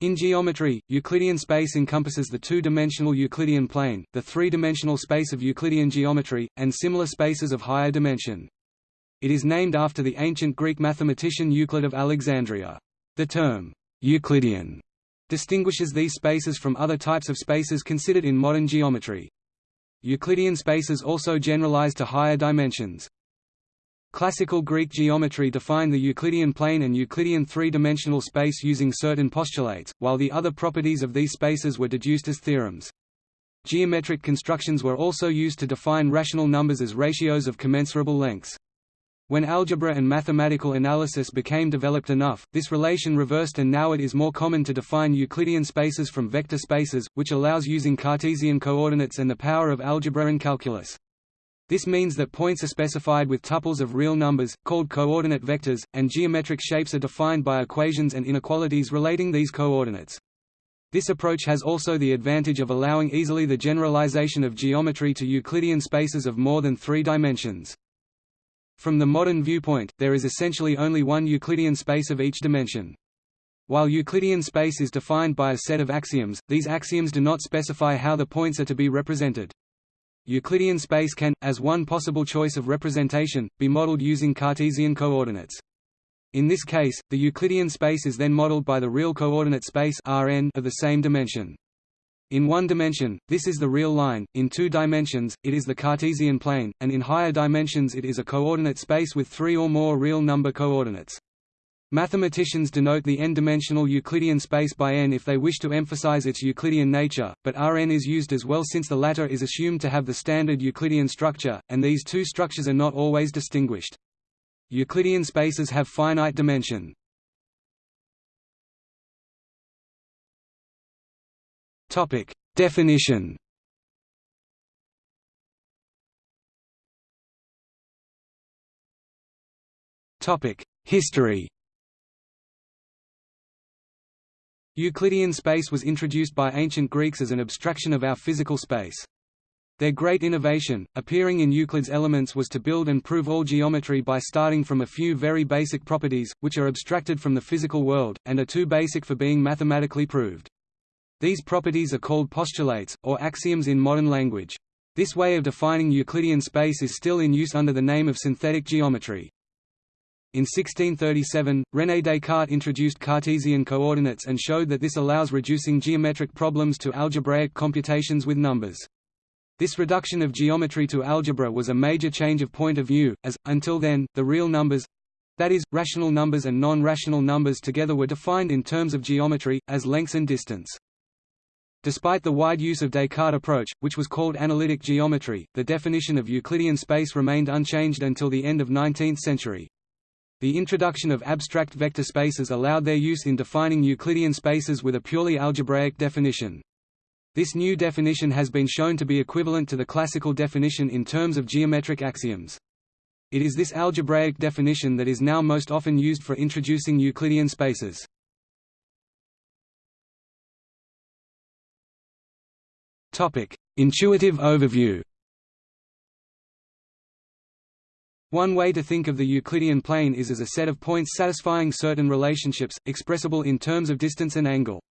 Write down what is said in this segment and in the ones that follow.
In geometry, Euclidean space encompasses the two-dimensional Euclidean plane, the three-dimensional space of Euclidean geometry, and similar spaces of higher dimension. It is named after the ancient Greek mathematician Euclid of Alexandria. The term, Euclidean, distinguishes these spaces from other types of spaces considered in modern geometry. Euclidean spaces also generalize to higher dimensions. Classical Greek geometry defined the Euclidean plane and Euclidean three-dimensional space using certain postulates, while the other properties of these spaces were deduced as theorems. Geometric constructions were also used to define rational numbers as ratios of commensurable lengths. When algebra and mathematical analysis became developed enough, this relation reversed and now it is more common to define Euclidean spaces from vector spaces, which allows using Cartesian coordinates and the power of algebra and calculus. This means that points are specified with tuples of real numbers, called coordinate vectors, and geometric shapes are defined by equations and inequalities relating these coordinates. This approach has also the advantage of allowing easily the generalization of geometry to Euclidean spaces of more than three dimensions. From the modern viewpoint, there is essentially only one Euclidean space of each dimension. While Euclidean space is defined by a set of axioms, these axioms do not specify how the points are to be represented. Euclidean space can, as one possible choice of representation, be modeled using Cartesian coordinates. In this case, the Euclidean space is then modeled by the real coordinate space Rn of the same dimension. In one dimension, this is the real line, in two dimensions, it is the Cartesian plane, and in higher dimensions it is a coordinate space with three or more real number coordinates. Mathematicians denote the n-dimensional Euclidean space by n if they wish to emphasize its Euclidean nature, but Rn is used as well since the latter is assumed to have the standard Euclidean structure, and these two structures are not always distinguished. Euclidean spaces have finite dimension. Topic: Definition History Euclidean space was introduced by ancient Greeks as an abstraction of our physical space. Their great innovation, appearing in Euclid's Elements was to build and prove all geometry by starting from a few very basic properties, which are abstracted from the physical world, and are too basic for being mathematically proved. These properties are called postulates, or axioms in modern language. This way of defining Euclidean space is still in use under the name of synthetic geometry. In 1637, René Descartes introduced Cartesian coordinates and showed that this allows reducing geometric problems to algebraic computations with numbers. This reduction of geometry to algebra was a major change of point of view, as, until then, the real numbers—that is, rational numbers and non-rational numbers together were defined in terms of geometry, as lengths and distance. Despite the wide use of Descartes' approach, which was called analytic geometry, the definition of Euclidean space remained unchanged until the end of 19th century. The introduction of abstract vector spaces allowed their use in defining Euclidean spaces with a purely algebraic definition. This new definition has been shown to be equivalent to the classical definition in terms of geometric axioms. It is this algebraic definition that is now most often used for introducing Euclidean spaces. Intuitive overview One way to think of the Euclidean plane is as a set of points satisfying certain relationships, expressible in terms of distance and angle.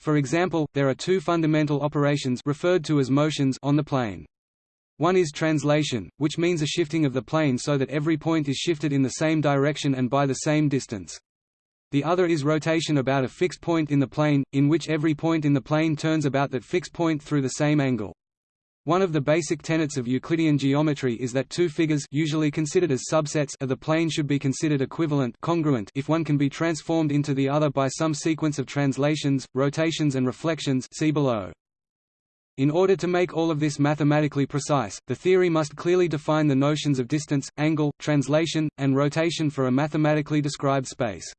For example, there are two fundamental operations referred to as motions on the plane. One is translation, which means a shifting of the plane so that every point is shifted in the same direction and by the same distance. The other is rotation about a fixed point in the plane, in which every point in the plane turns about that fixed point through the same angle. One of the basic tenets of Euclidean geometry is that two figures usually considered as subsets of the plane should be considered equivalent congruent if one can be transformed into the other by some sequence of translations, rotations and reflections see below. In order to make all of this mathematically precise, the theory must clearly define the notions of distance, angle, translation, and rotation for a mathematically described space.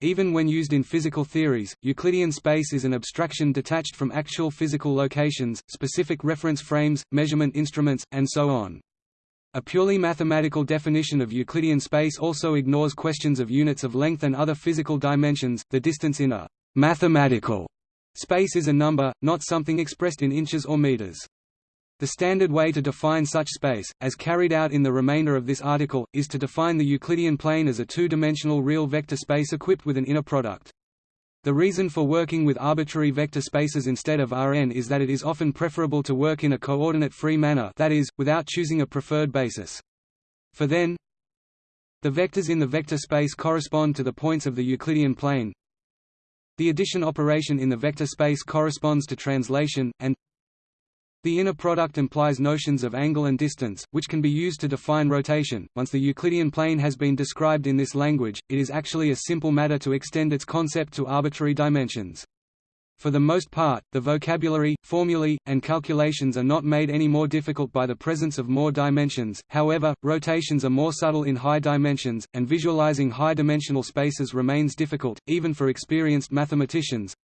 Even when used in physical theories, Euclidean space is an abstraction detached from actual physical locations, specific reference frames, measurement instruments, and so on. A purely mathematical definition of Euclidean space also ignores questions of units of length and other physical dimensions. The distance in a mathematical space is a number, not something expressed in inches or meters. The standard way to define such space, as carried out in the remainder of this article, is to define the Euclidean plane as a two-dimensional real vector space equipped with an inner product. The reason for working with arbitrary vector spaces instead of Rn is that it is often preferable to work in a coordinate-free manner that is, without choosing a preferred basis. For then, the vectors in the vector space correspond to the points of the Euclidean plane. The addition operation in the vector space corresponds to translation, and the inner product implies notions of angle and distance, which can be used to define rotation. Once the Euclidean plane has been described in this language, it is actually a simple matter to extend its concept to arbitrary dimensions. For the most part, the vocabulary, formulae, and calculations are not made any more difficult by the presence of more dimensions, however, rotations are more subtle in high dimensions, and visualizing high-dimensional spaces remains difficult, even for experienced mathematicians.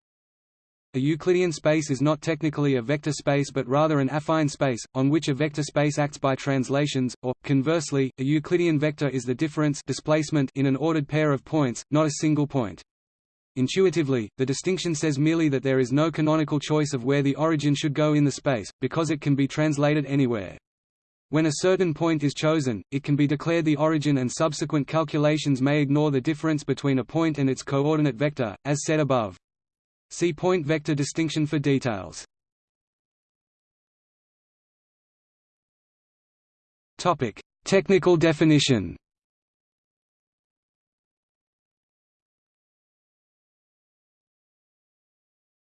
A Euclidean space is not technically a vector space but rather an affine space, on which a vector space acts by translations, or, conversely, a Euclidean vector is the difference displacement in an ordered pair of points, not a single point. Intuitively, the distinction says merely that there is no canonical choice of where the origin should go in the space, because it can be translated anywhere. When a certain point is chosen, it can be declared the origin and subsequent calculations may ignore the difference between a point and its coordinate vector, as said above. See point vector distinction for details. Topic: Technical definition.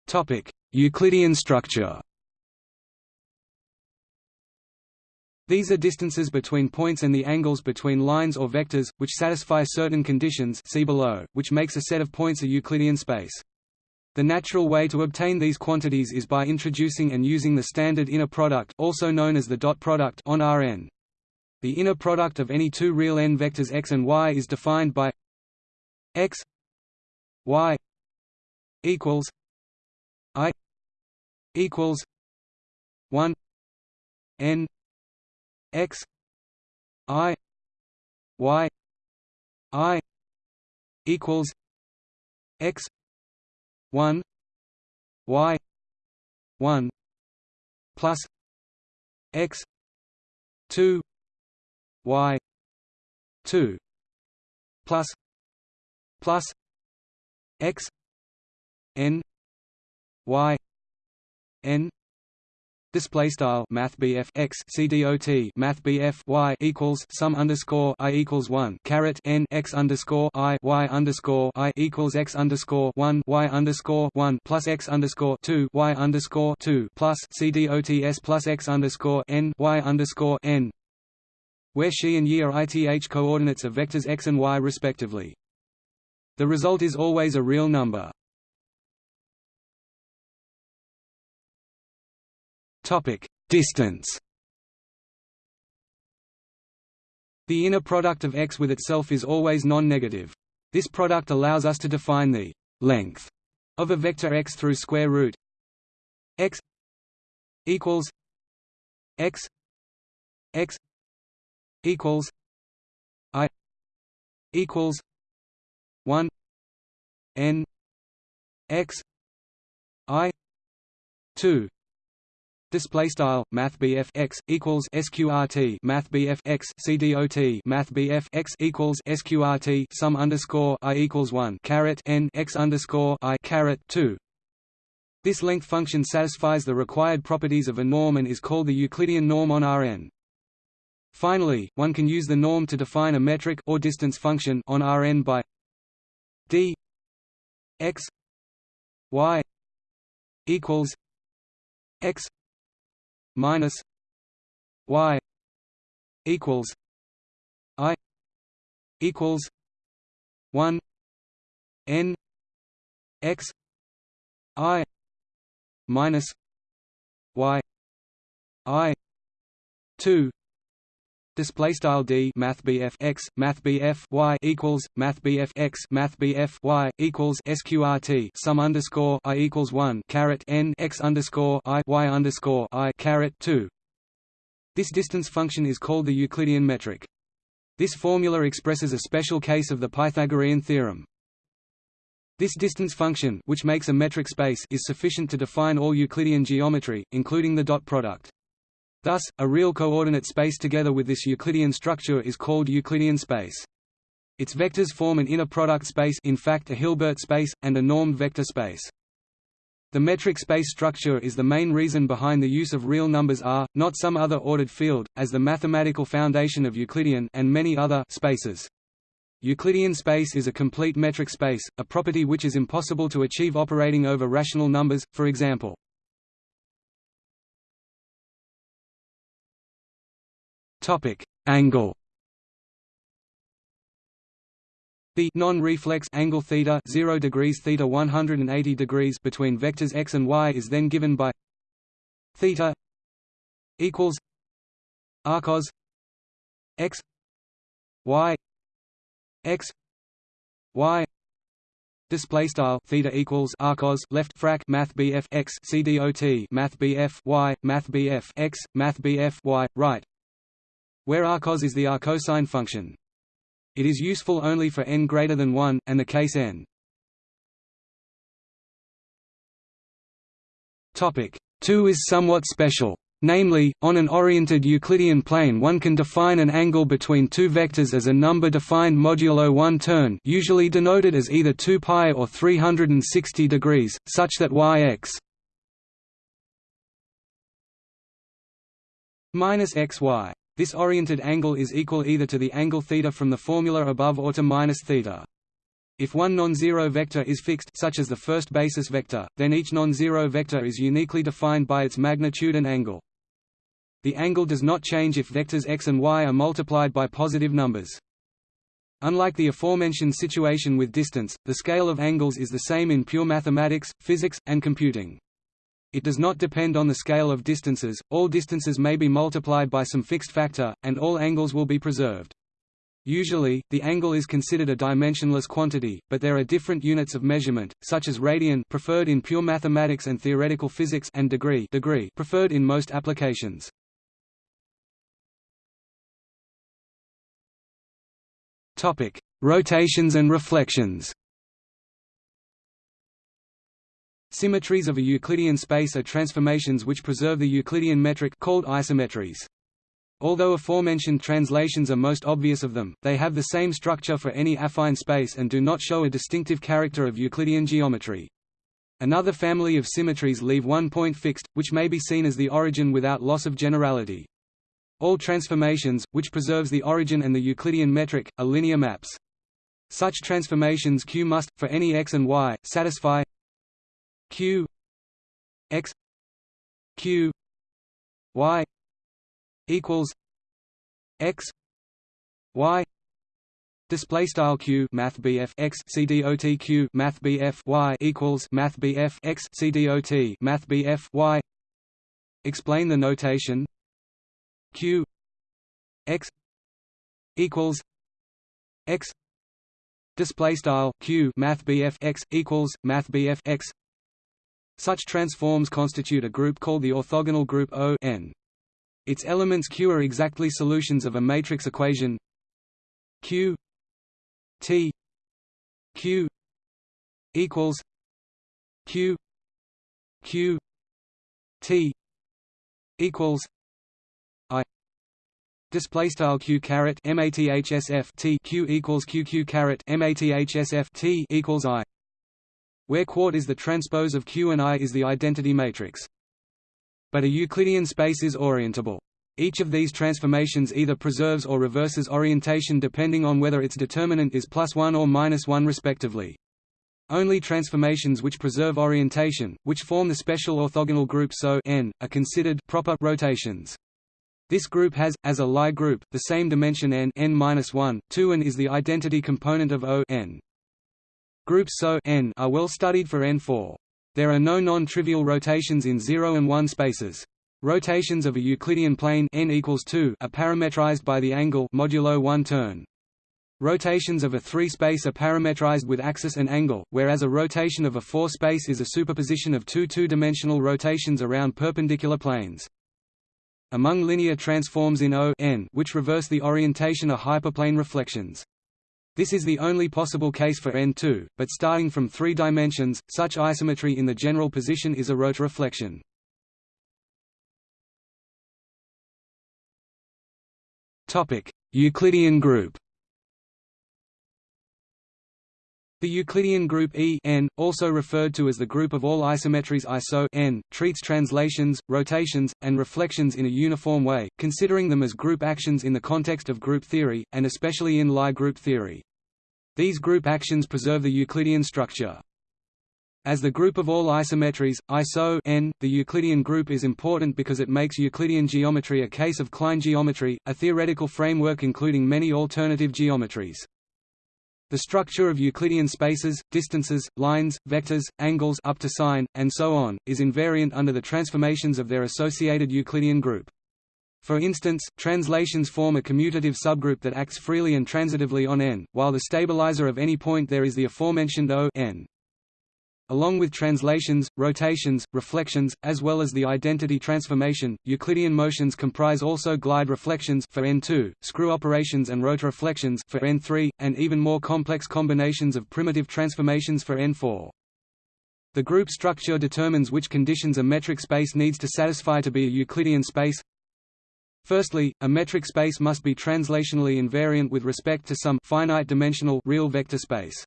Topic: Euclidean structure. These are distances between points and the angles between lines or vectors, which satisfy certain conditions see below, which makes a set of points a Euclidean space. The natural way to obtain these quantities is by introducing and using the standard inner product also known as the dot product on Rn. The inner product of any two real n vectors x and y is defined by x y equals i equals 1 n x i y i equals x 1 y 1 plus x 2 y 2 plus plus x n y n Display style Math BF x CDOT Math BF y equals sum underscore I equals one caret N x underscore I y underscore I equals x underscore one y underscore one plus x underscore two y underscore two plus CDOTS plus x underscore N y underscore N where she and ye are ith coordinates of vectors x and y respectively. The result is always a real number. Topic: Distance. The inner product of x with itself is always non-negative. This product allows us to define the length of a vector x through square root x equals x x equals i equals 1 n x i 2 Display style Math x equals SQRT Math x CDOT Math x equals SQRT sum underscore I equals one caret N x underscore I caret two. This length function satisfies the required properties of a norm and is called the Euclidean norm on Rn. Finally, one can use the norm to define a metric or distance function on Rn by d x y equals x minus y equals i equals 1 n x i minus y i 2 Display style d Math BF x Math BF y equals Math BF x Math BF y equals SQRT sum underscore i equals one caret n x underscore i y underscore i caret two. This distance function is called the Euclidean metric. This formula expresses a special case of the Pythagorean theorem. This distance function, which makes a metric space, is sufficient to define all Euclidean geometry, including the dot product. Thus, a real coordinate space together with this Euclidean structure is called Euclidean space. Its vectors form an inner product space in fact a Hilbert space, and a normed vector space. The metric space structure is the main reason behind the use of real numbers R, not some other ordered field, as the mathematical foundation of Euclidean and many other spaces. Euclidean space is a complete metric space, a property which is impossible to achieve operating over rational numbers, for example. Angle. The non-reflex angle theta 0 degrees theta 180 degrees between vectors x and y is then given by theta equals arccos x y x y Display style theta equals arccos left frac math bf x cdot math bf y math bf x math bf y right, where arccos is the arccosine function. It is useful only for n greater than 1, and the case n. Topic 2 is somewhat special. Namely, on an oriented Euclidean plane one can define an angle between two vectors as a number defined modulo 1 turn usually denoted as either 2 pi or 360 degrees, such that yx minus xy this oriented angle is equal either to the angle theta from the formula above or to minus theta. If one non-zero vector is fixed such as the first basis vector, then each non-zero vector is uniquely defined by its magnitude and angle. The angle does not change if vectors x and y are multiplied by positive numbers. Unlike the aforementioned situation with distance, the scale of angles is the same in pure mathematics, physics, and computing. It does not depend on the scale of distances, all distances may be multiplied by some fixed factor, and all angles will be preserved. Usually, the angle is considered a dimensionless quantity, but there are different units of measurement, such as radian preferred in pure mathematics and theoretical physics and degree, degree preferred in most applications. Topic: Rotations and reflections. Symmetries of a Euclidean space are transformations which preserve the Euclidean metric called isometries. Although aforementioned translations are most obvious of them, they have the same structure for any affine space and do not show a distinctive character of Euclidean geometry. Another family of symmetries leave one point fixed, which may be seen as the origin without loss of generality. All transformations, which preserves the origin and the Euclidean metric, are linear maps. Such transformations Q must, for any x and y, satisfy q x q y equals x y Display style q math bf x c dot q math bf y equals math bf x c dot math bf y. Explain the notation. q x equals x. Display style q math bf x equals math bf x. Such transforms constitute a group called the orthogonal group O n. Its elements Q are exactly solutions of a matrix equation Q T Q equals Q Q T equals I Display style q caret mathsf t q equals q q caret mathsf t equals i where quart is the transpose of Q and I is the identity matrix. But a Euclidean space is orientable. Each of these transformations either preserves or reverses orientation depending on whether its determinant is plus 1 or minus 1 respectively. Only transformations which preserve orientation, which form the special orthogonal group SO n, are considered proper rotations. This group has, as a Lie group, the same dimension n n-1, 2 and is the identity component of O n. Groups SO n are well studied for N4. There are no non-trivial rotations in 0 and 1 spaces. Rotations of a Euclidean plane n equals 2 are parametrized by the angle modulo 1 turn. Rotations of a 3 space are parametrized with axis and angle, whereas a rotation of a 4 space is a superposition of two two-dimensional rotations around perpendicular planes. Among linear transforms in O n which reverse the orientation are hyperplane reflections. This is the only possible case for N2, but starting from three dimensions, such isometry in the general position is a rotoreflection. Euclidean group The Euclidean group E n, also referred to as the group of all isometries ISO n, treats translations, rotations, and reflections in a uniform way, considering them as group actions in the context of group theory, and especially in Lie group theory. These group actions preserve the Euclidean structure. As the group of all isometries, ISO n, the Euclidean group is important because it makes Euclidean geometry a case of Klein geometry, a theoretical framework including many alternative geometries. The structure of Euclidean spaces, distances, lines, vectors, angles up to sign, and so on, is invariant under the transformations of their associated Euclidean group. For instance, translations form a commutative subgroup that acts freely and transitively on n, while the stabilizer of any point there is the aforementioned O n. Along with translations, rotations, reflections, as well as the identity transformation, Euclidean motions comprise also glide reflections for n2, screw operations and rotoreflections for n3, and even more complex combinations of primitive transformations for n4. The group structure determines which conditions a metric space needs to satisfy to be a Euclidean space. Firstly, a metric space must be translationally invariant with respect to some finite-dimensional real vector space.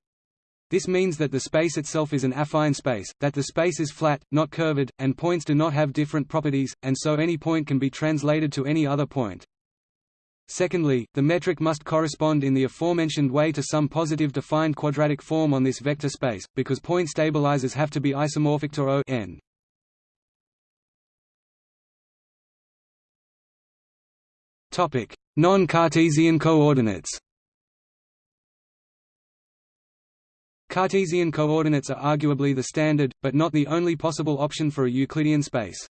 This means that the space itself is an affine space, that the space is flat, not curved, and points do not have different properties, and so any point can be translated to any other point. Secondly, the metric must correspond in the aforementioned way to some positive defined quadratic form on this vector space, because point stabilizers have to be isomorphic to O n. Non-Cartesian coordinates Cartesian coordinates are arguably the standard, but not the only possible option for a Euclidean space.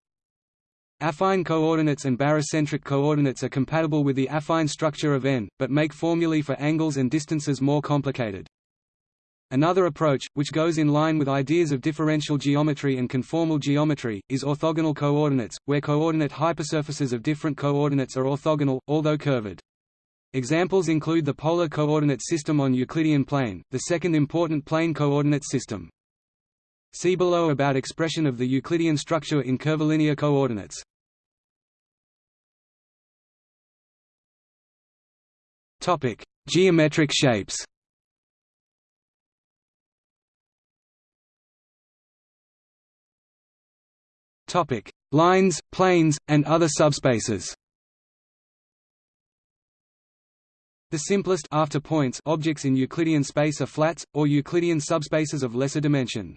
Affine coordinates and barycentric coordinates are compatible with the affine structure of n, but make formulae for angles and distances more complicated. Another approach, which goes in line with ideas of differential geometry and conformal geometry, is orthogonal coordinates, where coordinate hypersurfaces of different coordinates are orthogonal, although curved. Examples include the polar coordinate system on Euclidean plane, the second important plane coordinate system. See below about expression of the Euclidean structure in curvilinear coordinates. Topic: Geometric shapes. Topic: Lines, planes, and other subspaces. The simplest after points objects in Euclidean space are flats, or Euclidean subspaces of lesser dimension.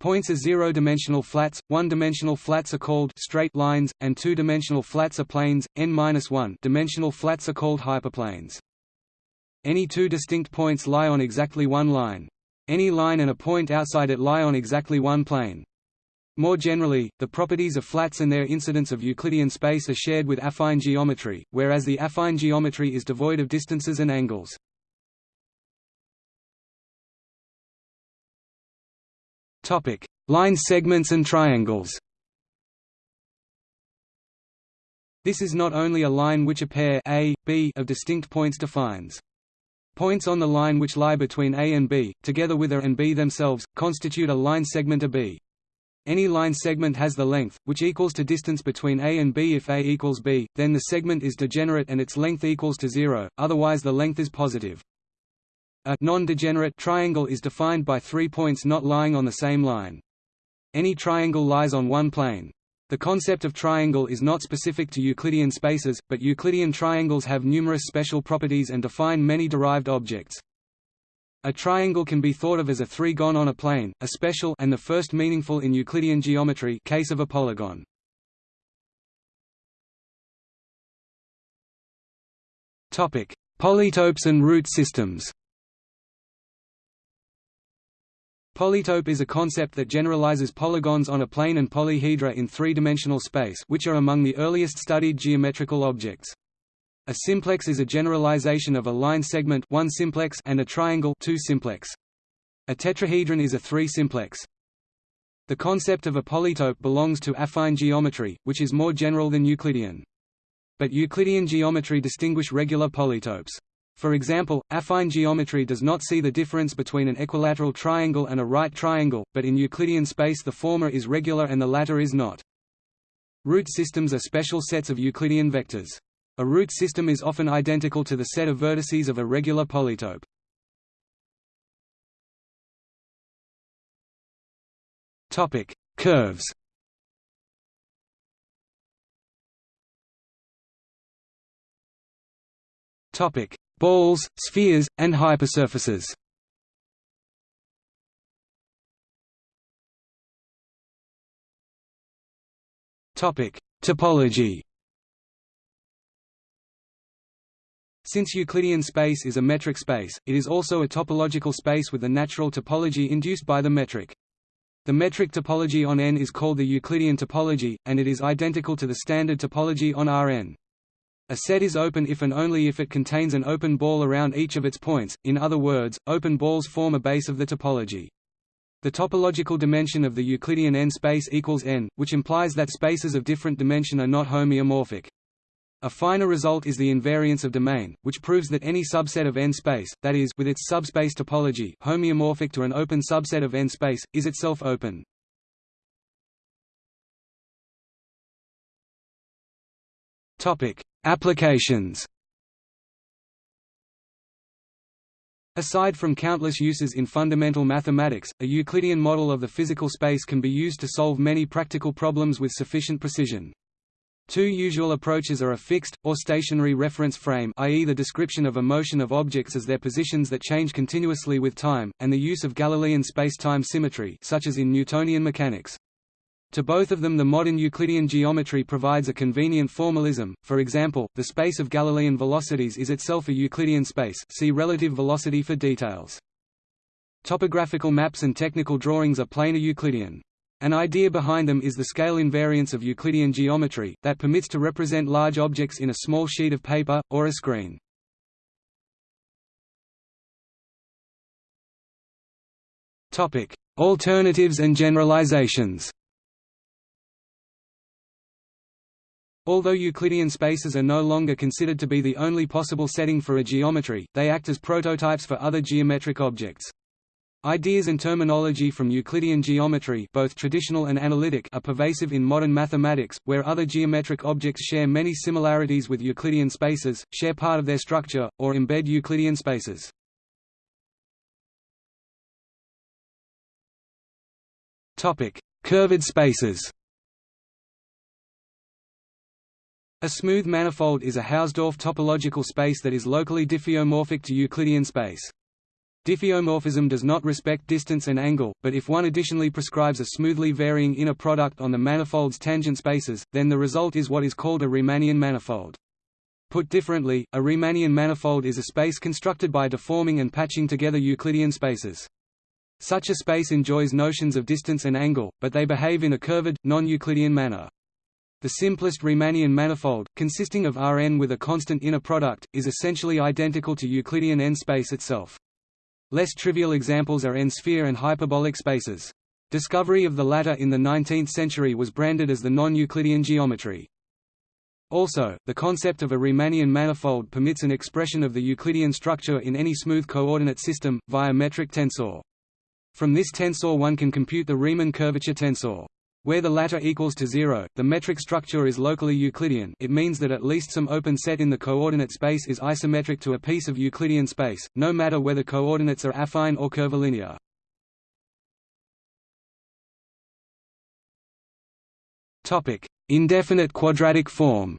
Points are zero-dimensional flats, one-dimensional flats are called straight lines, and two-dimensional flats are planes, n-1 dimensional flats are called hyperplanes. Any two distinct points lie on exactly one line. Any line and a point outside it lie on exactly one plane. More generally, the properties of flats and their incidence of Euclidean space are shared with affine geometry, whereas the affine geometry is devoid of distances and angles. Topic: Line segments and triangles This is not only a line which a pair a, b of distinct points defines. Points on the line which lie between A and B, together with A and B themselves, constitute a line segment AB. Any line segment has the length, which equals to distance between A and B if A equals B, then the segment is degenerate and its length equals to zero, otherwise the length is positive. A non-degenerate triangle is defined by three points not lying on the same line. Any triangle lies on one plane. The concept of triangle is not specific to Euclidean spaces, but Euclidean triangles have numerous special properties and define many derived objects. A triangle can be thought of as a three-gon on a plane, a special and the first meaningful in Euclidean geometry case of a polygon. Topic: Polytopes and root systems. Polytope is a concept that generalizes polygons on a plane and polyhedra in three-dimensional space which are among the earliest studied geometrical objects. A simplex is a generalization of a line segment one simplex and a triangle two simplex. A tetrahedron is a three-simplex. The concept of a polytope belongs to affine geometry, which is more general than Euclidean. But Euclidean geometry distinguish regular polytopes. For example, affine geometry does not see the difference between an equilateral triangle and a right triangle, but in Euclidean space the former is regular and the latter is not. Root systems are special sets of Euclidean vectors. A root system is often identical to the set of vertices of a regular polytope. Topic: Curves. Topic: Balls, spheres, and hypersurfaces. Topic: Topology. Since Euclidean space is a metric space, it is also a topological space with a natural topology induced by the metric. The metric topology on N is called the Euclidean topology, and it is identical to the standard topology on Rn. A set is open if and only if it contains an open ball around each of its points, in other words, open balls form a base of the topology. The topological dimension of the Euclidean n space equals n, which implies that spaces of different dimension are not homeomorphic. A finer result is the invariance of domain, which proves that any subset of n space, that is, with its subspace topology homeomorphic to an open subset of n space, is itself open. Topic: Applications. Aside from countless uses in fundamental mathematics, a Euclidean model of the physical space can be used to solve many practical problems with sufficient precision. Two usual approaches are a fixed, or stationary reference frame i.e. the description of a motion of objects as their positions that change continuously with time, and the use of Galilean space-time symmetry such as in Newtonian mechanics. To both of them the modern Euclidean geometry provides a convenient formalism, for example, the space of Galilean velocities is itself a Euclidean space see relative velocity for details. Topographical maps and technical drawings are planar Euclidean. An idea behind them is the scale invariance of Euclidean geometry, that permits to represent large objects in a small sheet of paper, or a screen. Alternatives and generalizations Although Euclidean spaces are no longer considered to be the only possible setting for a geometry, they act as prototypes for other geometric objects. Ideas and terminology from Euclidean geometry both traditional and analytic are pervasive in modern mathematics, where other geometric objects share many similarities with Euclidean spaces, share part of their structure, or embed Euclidean spaces. Curved spaces A smooth manifold is a Hausdorff topological space that is locally diffeomorphic to Euclidean space. Diffeomorphism does not respect distance and angle, but if one additionally prescribes a smoothly varying inner product on the manifold's tangent spaces, then the result is what is called a Riemannian manifold. Put differently, a Riemannian manifold is a space constructed by deforming and patching together Euclidean spaces. Such a space enjoys notions of distance and angle, but they behave in a curved, non-Euclidean manner. The simplest Riemannian manifold, consisting of Rn with a constant inner product, is essentially identical to Euclidean n-space itself. Less trivial examples are n-sphere and hyperbolic spaces. Discovery of the latter in the 19th century was branded as the non-Euclidean geometry. Also, the concept of a Riemannian manifold permits an expression of the Euclidean structure in any smooth coordinate system, via metric tensor. From this tensor one can compute the Riemann curvature tensor. Where the latter equals to zero, the metric structure is locally Euclidean it means that at least some open set in the coordinate space is isometric to a piece of Euclidean space, no matter whether coordinates are affine or curvilinear. Indefinite quadratic form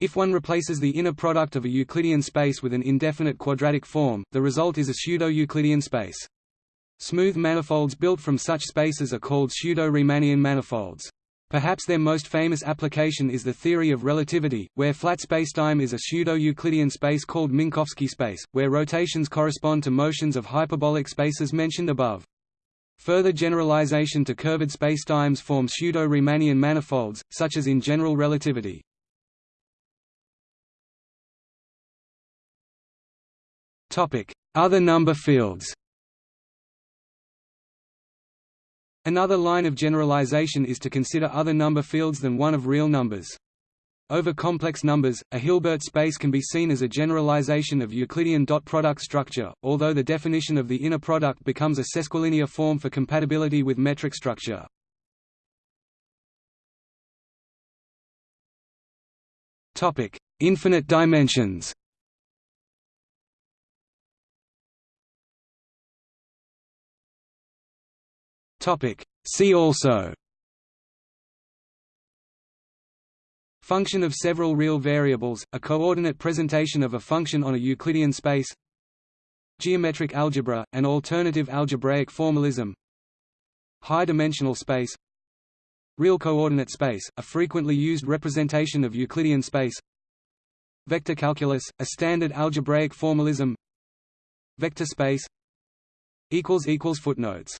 If one replaces the inner product of a Euclidean space with an indefinite quadratic form, the result is a pseudo-Euclidean space. Smooth manifolds built from such spaces are called pseudo-Riemannian manifolds. Perhaps their most famous application is the theory of relativity, where flat spacetime is a pseudo-Euclidean space called Minkowski space, where rotations correspond to motions of hyperbolic spaces mentioned above. Further generalization to curved spacetimes form pseudo-Riemannian manifolds, such as in general relativity. Other number fields Another line of generalization is to consider other number fields than one of real numbers. Over complex numbers, a Hilbert space can be seen as a generalization of Euclidean dot product structure, although the definition of the inner product becomes a sesquilinear form for compatibility with metric structure. Topic: Infinite dimensions See also Function of several real variables, a coordinate presentation of a function on a Euclidean space Geometric algebra, an alternative algebraic formalism High-dimensional space Real coordinate space, a frequently used representation of Euclidean space Vector calculus, a standard algebraic formalism Vector space Footnotes